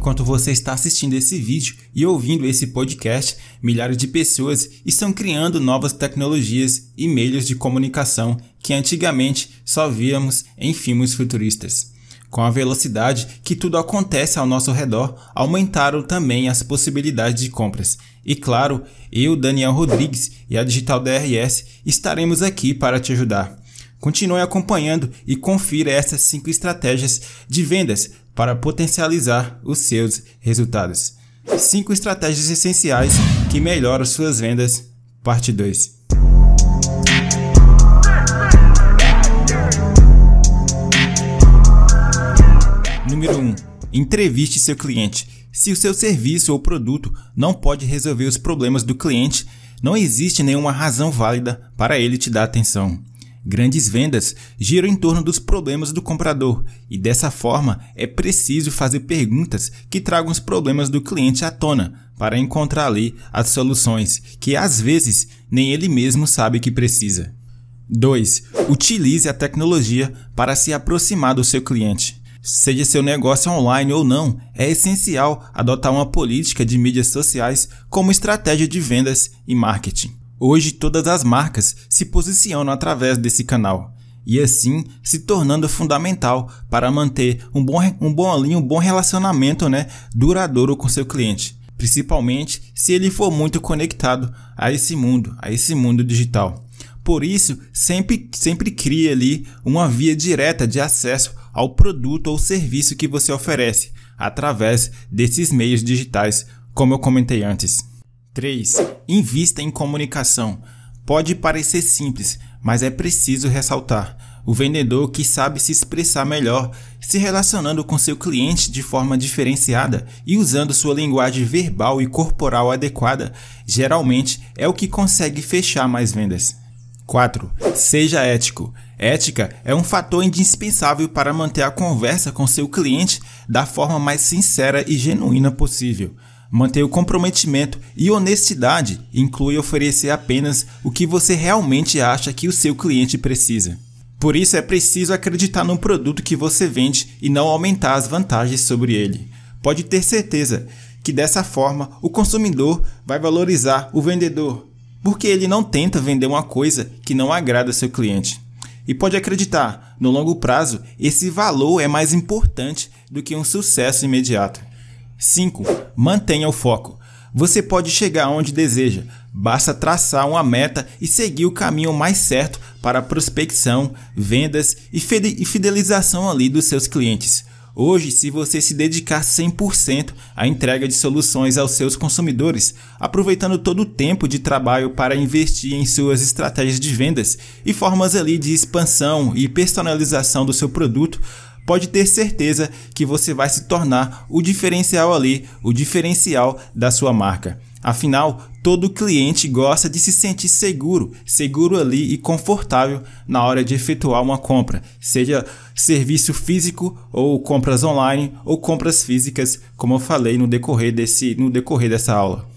enquanto você está assistindo esse vídeo e ouvindo esse podcast, milhares de pessoas estão criando novas tecnologias e meios de comunicação que antigamente só víamos em filmes futuristas. Com a velocidade que tudo acontece ao nosso redor, aumentaram também as possibilidades de compras. E claro, eu, Daniel Rodrigues e a Digital DRS estaremos aqui para te ajudar. Continue acompanhando e confira essas 5 estratégias de vendas para potencializar os seus resultados. 5 estratégias essenciais que melhoram suas vendas, parte 2. Número 1. Entreviste seu cliente. Se o seu serviço ou produto não pode resolver os problemas do cliente, não existe nenhuma razão válida para ele te dar atenção. Grandes vendas giram em torno dos problemas do comprador e dessa forma é preciso fazer perguntas que tragam os problemas do cliente à tona para encontrar ali as soluções que às vezes nem ele mesmo sabe que precisa. 2. Utilize a tecnologia para se aproximar do seu cliente. Seja seu negócio online ou não, é essencial adotar uma política de mídias sociais como estratégia de vendas e marketing. Hoje, todas as marcas se posicionam através desse canal e assim se tornando fundamental para manter um bom, um bom, um bom relacionamento né, duradouro com seu cliente, principalmente se ele for muito conectado a esse mundo, a esse mundo digital. Por isso, sempre, sempre crie ali uma via direta de acesso ao produto ou serviço que você oferece através desses meios digitais, como eu comentei antes. 3. Invista em comunicação. Pode parecer simples, mas é preciso ressaltar. O vendedor que sabe se expressar melhor, se relacionando com seu cliente de forma diferenciada e usando sua linguagem verbal e corporal adequada, geralmente é o que consegue fechar mais vendas. 4. Seja ético. Ética é um fator indispensável para manter a conversa com seu cliente da forma mais sincera e genuína possível. Manter o comprometimento e honestidade inclui oferecer apenas o que você realmente acha que o seu cliente precisa. Por isso é preciso acreditar no produto que você vende e não aumentar as vantagens sobre ele. Pode ter certeza que dessa forma o consumidor vai valorizar o vendedor, porque ele não tenta vender uma coisa que não agrada seu cliente. E pode acreditar, no longo prazo, esse valor é mais importante do que um sucesso imediato. 5. Mantenha o foco. Você pode chegar onde deseja, basta traçar uma meta e seguir o caminho mais certo para prospecção, vendas e fidelização ali dos seus clientes. Hoje, se você se dedicar 100% à entrega de soluções aos seus consumidores, aproveitando todo o tempo de trabalho para investir em suas estratégias de vendas e formas ali de expansão e personalização do seu produto, pode ter certeza que você vai se tornar o diferencial ali, o diferencial da sua marca. Afinal, todo cliente gosta de se sentir seguro, seguro ali e confortável na hora de efetuar uma compra, seja serviço físico ou compras online ou compras físicas, como eu falei no decorrer desse no decorrer dessa aula.